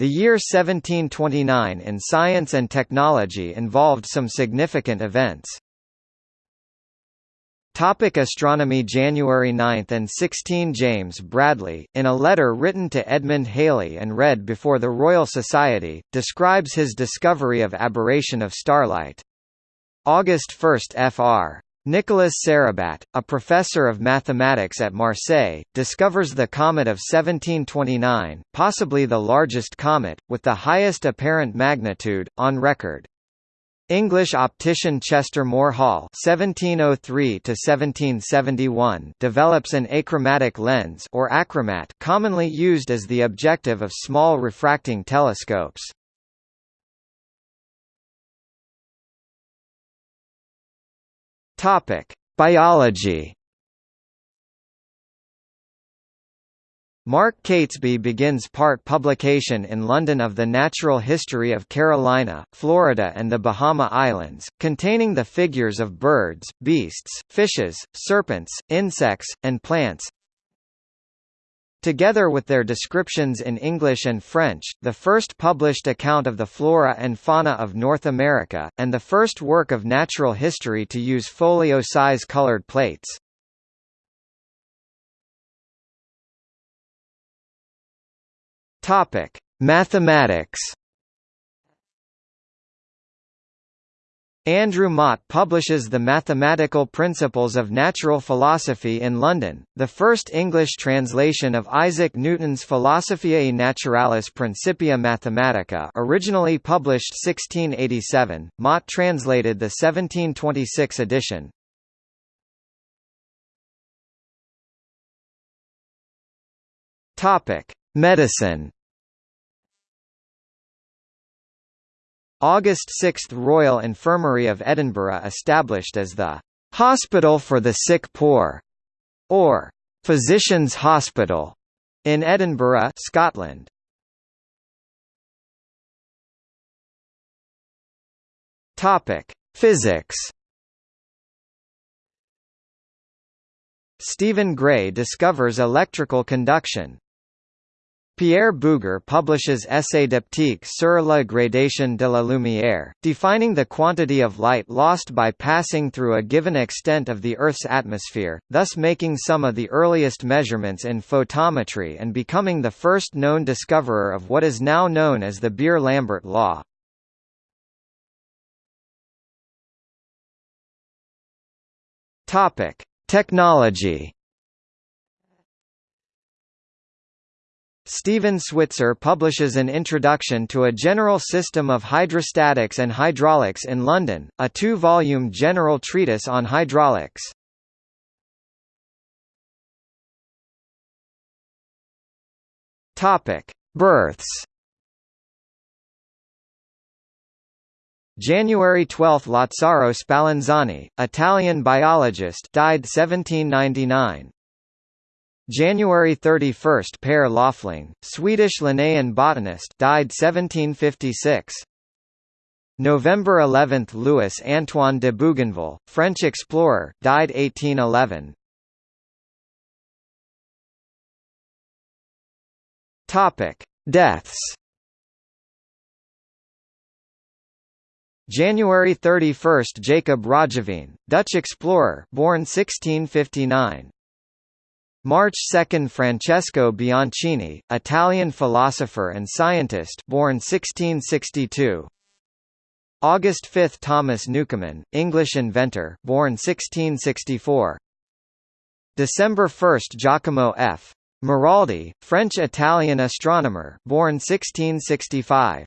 The year 1729 in science and technology involved some significant events. Topic astronomy January 9 and 16 James Bradley, in a letter written to Edmund Halley and read before the Royal Society, describes his discovery of aberration of starlight. August 1 Fr. Nicolas Sarabat, a professor of mathematics at Marseille, discovers the comet of 1729, possibly the largest comet, with the highest apparent magnitude, on record. English optician Chester More Hall (1703–1771) develops an achromatic lens or achromat, commonly used as the objective of small refracting telescopes. Topic: Biology. Mark Catesby begins part publication in London of the Natural History of Carolina, Florida and the Bahama Islands, containing the figures of birds, beasts, fishes, serpents, insects, and plants. Together with their descriptions in English and French, the first published account of the flora and fauna of North America, and the first work of natural history to use folio-size colored plates. Topic: Mathematics. Andrew Mott publishes The Mathematical Principles of Natural Philosophy in London, the first English translation of Isaac Newton's Philosophiae Naturalis Principia Mathematica originally published 1687, Mott translated the 1726 edition. Medicine August 6 – Royal Infirmary of Edinburgh established as the "'Hospital for the Sick Poor' or "'Physicians' Hospital' in Edinburgh, Scotland. Topic: Physics. Stephen Gray discovers electrical conduction. Pierre Bouguer publishes Essai d'optique sur la gradation de la lumière, defining the quantity of light lost by passing through a given extent of the Earth's atmosphere, thus making some of the earliest measurements in photometry and becoming the first known discoverer of what is now known as the Beer-Lambert law. Topic: Technology Stephen Switzer publishes an introduction to a general system of hydrostatics and hydraulics in London, a two-volume general treatise on hydraulics. Topic: Births. January 12 Lazzaro Spallanzani, Italian biologist died 1799. January 31 Per Loeffling, Swedish Linnaean botanist died 1756. November 11 Louis Antoine de Bougainville, French explorer, died 1811. Topic: Deaths. January 31 Jacob Roggeveen, Dutch explorer, born 1659. March 2 Francesco Bianchini, Italian philosopher and scientist born 1662. August 5 Thomas Newcomen, English inventor, born 1664. December 1 Giacomo F. Maraldi, French-Italian astronomer, born 1665.